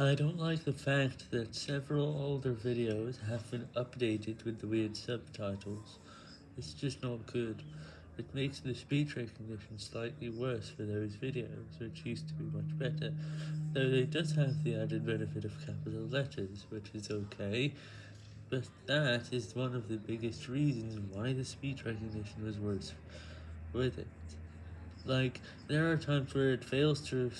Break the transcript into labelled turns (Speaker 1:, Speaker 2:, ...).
Speaker 1: I don't like the fact that several older videos have been updated with the weird subtitles. It's just not good. It makes the speech recognition slightly worse for those videos, which used to be much better, though it does have the added benefit of capital letters, which is okay, but that is one of the biggest reasons why the speech recognition was worse with it. Like, there are times where it fails to